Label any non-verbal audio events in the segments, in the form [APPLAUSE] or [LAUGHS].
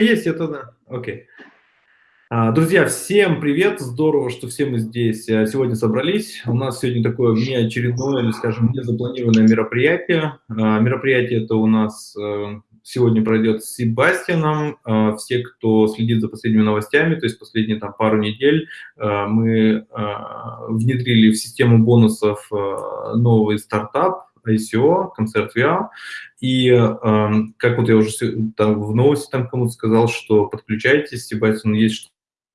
Есть это, да. Окей. А, друзья, всем привет! Здорово, что все мы здесь э, сегодня собрались. У нас сегодня такое неочередное, или, скажем, незапланированное мероприятие. А, мероприятие это у нас э, сегодня пройдет с Себастьяном. А, все, кто следит за последними новостями, то есть последние там пару недель, мы внедрили в систему бонусов новый стартап, ICO, концерт VR, и э, как вот я уже там, в новости там кому-то сказал, что подключайтесь, Себастьян есть что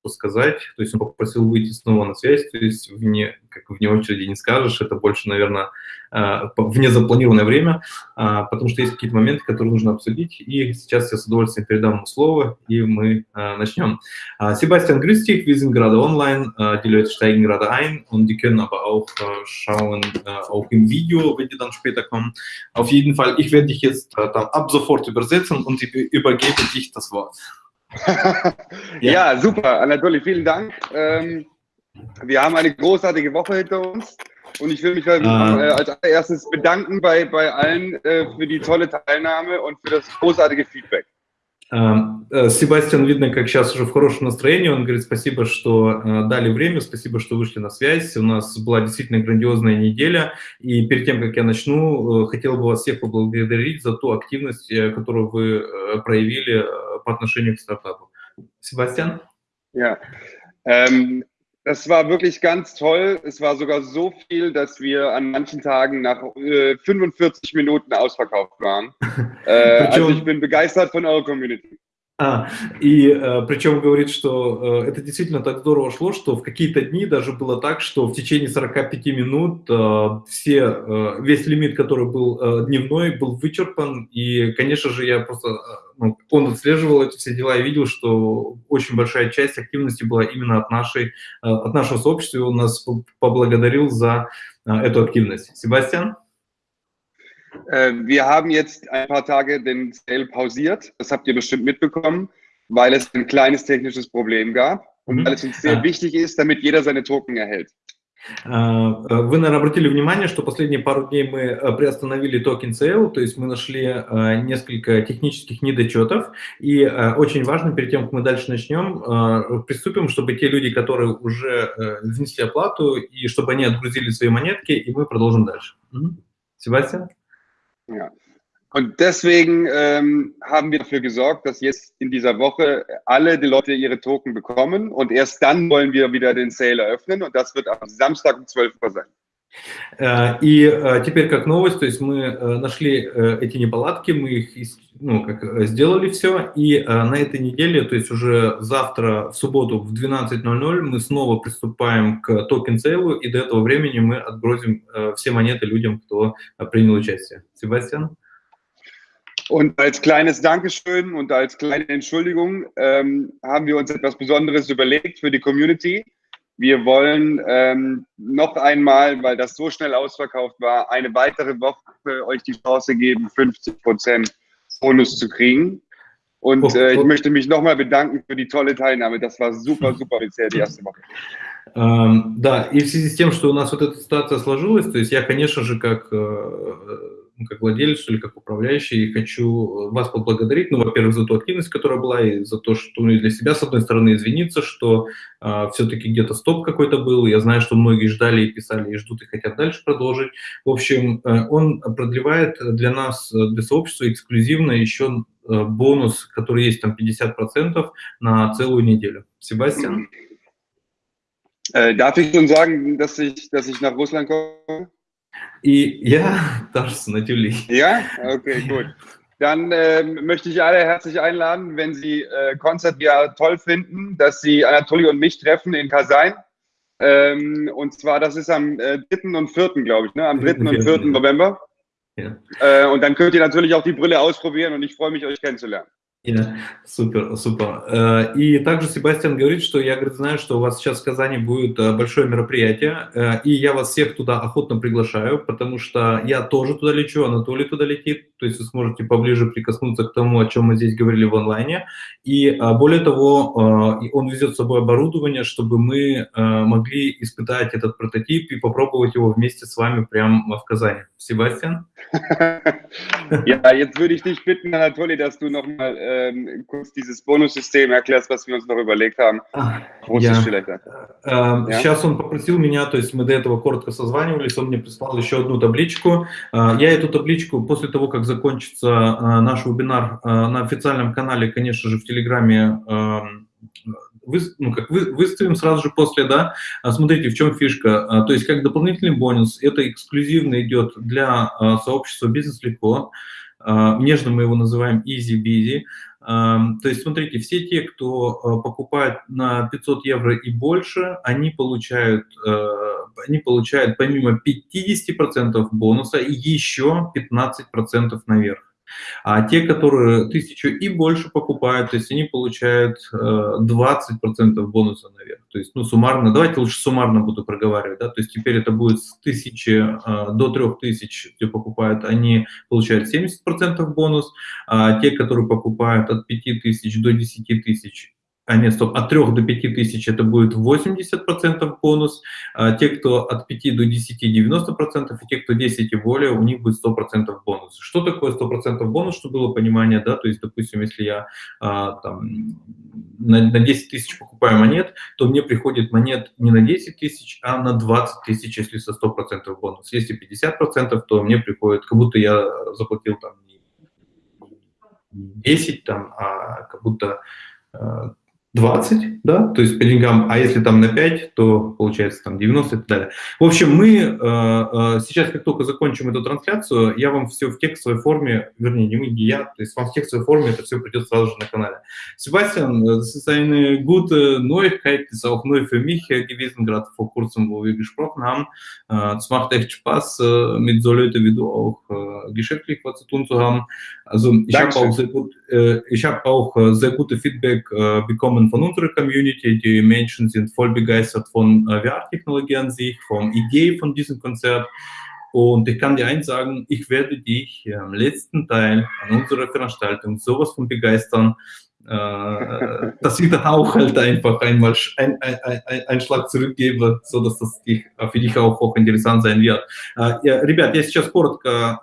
сказать, то есть он попросил выйти снова на связь, то есть вне, как вне очереди не скажешь, это больше, наверное, а, вне запланированное время, а, потому что есть какие-то моменты, которые нужно обсудить, и сейчас я с удовольствием передам ему слово, и мы а, начнем. Grüß dich, wir sind gerade online, die Leute steigen gerade ein und die können aber auch schauen, auch im Video, wenn die dann später kommen. Auf jeden Fall, ich werde dich jetzt dann ab sofort übersetzen und übergebe dich das Wort. [LAUGHS] ja. ja. super, Anatoli, vielen Dank. Ähm, wir haben eine großartige Woche hinter uns und ich will mich äh, als allererstes bedanken bei, bei allen äh, für die tolle Teilnahme und für das großartige Feedback. Э, Себастьян, видно, как сейчас уже в хорошем настроении. Он говорит, спасибо, что э, дали время, спасибо, что вышли на связь. У нас была действительно грандиозная неделя. И перед тем, как я начну, э, хотел бы вас всех поблагодарить за ту активность, которую вы проявили по отношению к стартапу. Себастьян? Ja, ähm, das war wirklich ganz toll. Es war sogar so viel, dass wir an manchen Tagen nach äh, 45 Minuten ausverkauft waren. [LAUGHS] Äh, also ich bin begeistert von eurer Community. А, и э, причем говорит, что э, это действительно так здорово шло, что в какие-то дни даже было так, что в течение 45 минут э, все, э, весь лимит, который был э, дневной, был вычерпан. И, конечно же, я просто, э, ну, он отслеживал эти все дела и видел, что очень большая часть активности была именно от, нашей, э, от нашего сообщества, и он нас поблагодарил за э, эту активность. Себастьян? Äh, wir haben jetzt ein paar Tage den Sale pausiert. Das habt ihr bestimmt mitbekommen, weil es ein kleines technisches Problem gab und weil es uns sehr wichtig ist, damit jeder seine Token erhält. Вы, наверное, обратили внимание, что последние пару дней мы приостановили токен sale, то есть мы нашли несколько технических недочетов, и очень важно, перед тем, как мы дальше начнем, приступим, чтобы те люди, которые уже внесли оплату, и чтобы они отгрузили свои монетки, и мы продолжим дальше. Себастьян? Ja. Und deswegen ähm, haben wir dafür gesorgt, dass jetzt in dieser Woche alle die Leute ihre Token bekommen und erst dann wollen wir wieder den Sale eröffnen und das wird am Samstag um 12 Uhr sein. И теперь как новость, то есть мы нашли эти неполадки, мы их ну, как, сделали все, и на этой неделе, то есть уже завтра, в субботу в 12.00 мы снова приступаем к токен сейлу, и до этого времени мы отгрузим все монеты людям, кто принял участие. Себастьян? Und als kleines Dankeschön und als kleine Entschuldigung ähm, haben wir uns etwas Besonderes überlegt für die Community. Wir wollen ähm, noch einmal, weil das so schnell ausverkauft war, eine weitere Woche euch die Chance geben, 50 Prozent Bonus zu kriegen. Und oh, äh, ich oh. möchte mich nochmal bedanken für die tolle Teilnahme. Das war super, super [LAUGHS] bisher die erste Woche. Ähm, да, и в связи с тем, что у нас вот эта ситуация сложилась, то есть я, конечно же, как э, Ну, как владелец или как управляющий, хочу вас поблагодарить, ну, во-первых, за ту активность, которая была, и за то, что ну, и для себя, с одной стороны, извиниться, что э, все-таки где-то стоп какой-то был. Я знаю, что многие ждали и писали, и ждут, и хотят дальше продолжить. В общем, э, он продлевает для нас, для сообщества эксклюзивно еще э, бонус, который есть там 50% на целую неделю. Себастьян? Äh, darf ich schon sagen, dass ich, dass ich nach Russland komme? И ja, darfst natürlich. Ja? Okay, gut. Dann äh, möchte ich alle herzlich einladen, wenn Sie äh, Konzert ja toll finden, dass Sie Anatoli und mich treffen in Kasain. Ähm, und zwar, das ist am äh, 3. und 4., glaube ich, ne? am 3. und 4. November. Ja. Äh, und dann könnt ihr natürlich auch die Brille ausprobieren und ich freue mich, euch kennenzulernen. Yeah, супер, супер. Э, и также Себастьян говорит, что я говорит, знаю, что у вас сейчас в Казани будет э, большое мероприятие, э, и я вас всех туда охотно приглашаю, потому что я тоже туда лечу, Анатолий туда летит, то есть вы сможете поближе прикоснуться к тому, о чем мы здесь говорили в онлайне. И более того, он везет с собой оборудование, чтобы мы могли испытать этот прототип и попробовать его вместе с вами прямо в Казани. Себастьян? Ja, jetzt würde ich dich bitten, Anatoli, dass du nochmal ähm, kurz dieses Bonussystem erklärst, was wir uns noch überlegt haben. Я, э, сейчас он попросил меня, то есть мы до этого коротко созванивались, он мне прислал еще одну табличку. Э, я эту табличку после того, как закончится э, наш вебинар на официальном канале, конечно же, в Телеграме эм, вы, ну, как вы, выставим сразу же после, да, а смотрите, в чем фишка, а, то есть как дополнительный бонус, это эксклюзивно идет для а, сообщества «Бизнес легко», нежно мы его называем easy busy, то есть, смотрите, все те, кто покупает на 500 евро и больше, они получают, они получают помимо 50% бонуса еще 15% наверх. А те, которые тысячу и больше покупают, то есть они получают э, 20% бонуса наверх. То есть, ну, суммарно, давайте лучше суммарно буду проговаривать, да, то есть теперь это будет с 1000 э, до 3000, кто покупают, они получают 70% бонус, а те, которые покупают от 5000 до 10 тысяч, а нет, стоп, от 3 до 5 тысяч это будет 80% бонус, а те, кто от 5 до 10, 90%, и те, кто 10 и более, у них будет 100% бонус. Что такое 100% бонус, чтобы было понимание, да, то есть, допустим, если я а, там, на, на 10 тысяч покупаю монет, то мне приходит монет не на 10 тысяч, а на 20 тысяч, если со 100% бонус. Если 50%, то мне приходит, как будто я заплатил там не 10, там, а как будто а, 20, да, то есть по деньгам, а если там на 5, то получается там 90 и так далее. В общем, мы э, э, сейчас, как только закончим эту трансляцию, я вам все в текстовой форме, вернее, не мы, не я, то есть вам в текстовой форме это все придет сразу же на канале. Sebastian, das ist eine gute Neuigkeit, ist auch neu für mich gewesen, gerade vor kurzem, wo wir gesprochen haben. Es macht echt Spaß, mit so Leuten wie du auch geschäftlich was zu tun zu haben. Also ich habe auch sehr gut, ich habe auch sehr gute Feedback bekommen von unserer Community. Die Menschen sind voll begeistert von äh, VR-Technologie an sich, von Idee von diesem Konzert. Und ich kann dir eins sagen, ich werde dich am letzten Teil an unserer Veranstaltung sowas von begeistern, dass ich dann auch halt einfach einmal ein, ein, ein, einen Schlag zurückgebe, so dass das für dich auch hochinteressant sein wird. Ребят, я сейчас коротко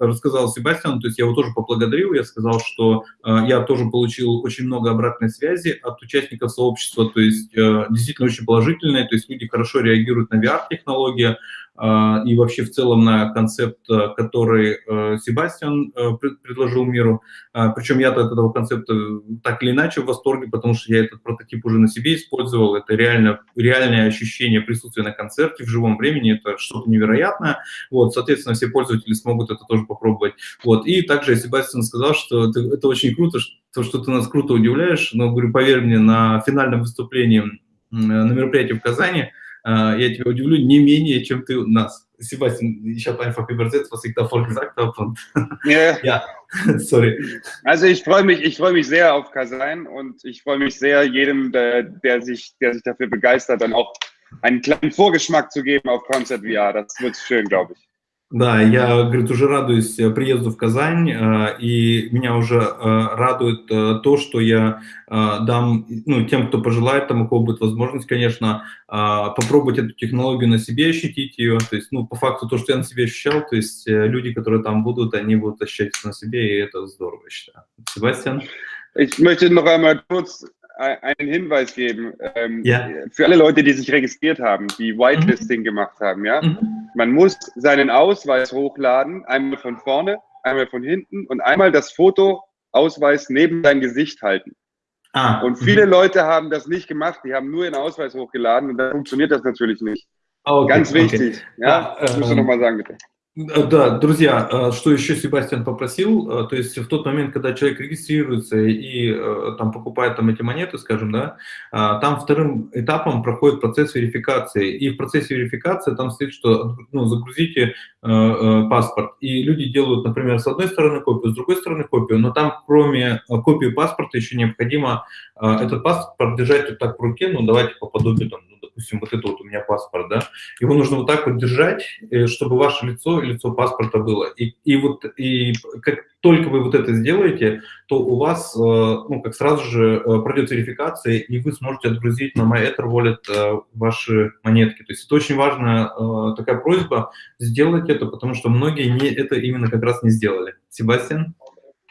рассказал Себастьяну, то есть я его тоже поблагодарил, я сказал, что я тоже получил очень много обратной связи от участников сообщества, то есть действительно очень положительные, то есть люди хорошо реагируют на VR-технологии, и вообще в целом на концепт, который Себастьян предложил миру. Причем я от этого концепта так или иначе в восторге, потому что я этот прототип уже на себе использовал. Это реально, реальное ощущение присутствия на концерте в живом времени. Это что-то невероятное. Вот, соответственно, все пользователи смогут это тоже попробовать. Вот. И также Себастьян сказал, что это, это очень круто, что, что ты нас круто удивляешь. Но, говорю, поверь мне, на финальном выступлении на мероприятии в Казани – я тебя удивлю не менее, чем ты нас. Sebastian, ich habe einfach übersetzt, was ich davor gesagt habe. Und ja. ja, sorry. Also ich freue mich, ich freue mich sehr auf Kasan und ich freue mich sehr, jedem, der, der, sich, der sich dafür begeistert, dann auch einen kleinen Vorgeschmack zu geben auf Concept VR. Das wird schön, glaube ich. Да, я, говорит, уже радуюсь э, приезду в Казань, э, и меня уже э, радует то, что я дам, ну, тем, кто пожелает, там, у кого будет возможность, конечно, попробовать эту технологию на себе, ощутить ее, то есть, ну, по факту, то, что я на себе ощущал, то есть люди, которые там будут, они будут ощущать на себе, и это здорово, я считаю. Себастьян? Ich möchte noch einmal kurz einen Hinweis geben ähm, ja. für alle Leute, die sich registriert haben, die Whitelisting mhm. gemacht haben. Ja, mhm. Man muss seinen Ausweis hochladen, einmal von vorne, einmal von hinten und einmal das Fotoausweis neben sein Gesicht halten. Ah. Und viele mhm. Leute haben das nicht gemacht, die haben nur ihren Ausweis hochgeladen und dann funktioniert das natürlich nicht. Okay, Ganz wichtig. Okay. Ja, das musst du nochmal sagen, bitte. Э, да, друзья, э, что еще Себастьян попросил, э, то есть в тот момент, когда человек регистрируется и там покупает там эти монеты, скажем, да, там вторым этапом проходит процесс верификации, и в процессе верификации там стоит, что ну, загрузите паспорт, и люди делают, например, с одной стороны копию, с другой стороны копию, но там кроме копии паспорта еще необходимо этот паспорт держать вот так в руке, ну давайте по подобию там, допустим, вот это вот у меня паспорт, да, его нужно вот так вот держать, э, чтобы ваше лицо и лицо паспорта было. И, и вот и как только вы вот это сделаете, то у вас, э, ну, как сразу же э, пройдет верификация, и вы сможете отгрузить на MyEther Wallet ваши монетки. То есть это очень важная такая просьба сделать это, потому что многие не, это именно как раз не сделали. Себастьян?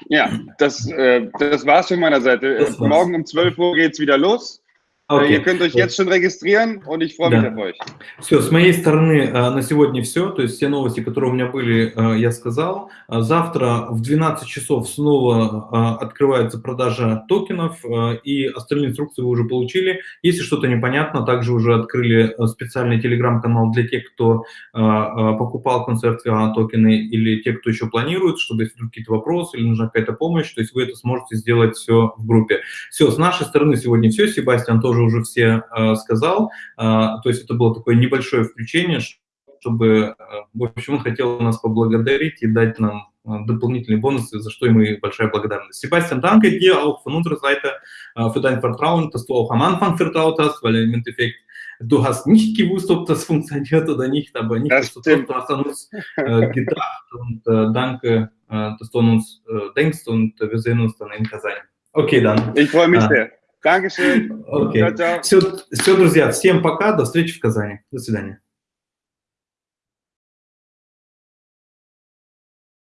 Ja, das, äh, das war's von meiner Seite. Morgen um 12 Uhr geht's wieder los. Okay. Ihr könnt euch jetzt schon регистрировать, и ich freue да. mich auf euch. Все, с моей стороны на сегодня все. То есть все новости, которые у меня были, я сказал. Завтра в 12 часов снова открывается продажа токенов, и остальные инструкции вы уже получили. Если что-то непонятно, также уже открыли специальный телеграм-канал для тех, кто покупал концерт токены или те, кто еще планирует, чтобы если какие-то вопросы или нужна какая-то помощь, то есть вы это сможете сделать все в группе. Все, с нашей стороны сегодня все. Себастьян тоже уже все э, сказал. Э, то есть это было такое небольшое включение, чтобы, э, в общем, он хотел нас поблагодарить и дать нам дополнительные бонусы, за что ему и большая благодарность. Sebastian, danke dir auch von unserer Seite für dein Vertrauen, dass du auch am Anfang vertraut hast, weil im Endeffekt du hast nicht gewusst, ob das funktioniert oder nicht, aber nicht, dass du hast an uns äh, gedacht und äh, danke, äh, dass du an uns denkst und wir sehen uns dann in Kazan. Okay, dann. Ich freue mich sehr. Dankeschön. Okay. Ciao, ciao. Все, все, друзья, всем пока, до встречи в Казани. До свидания.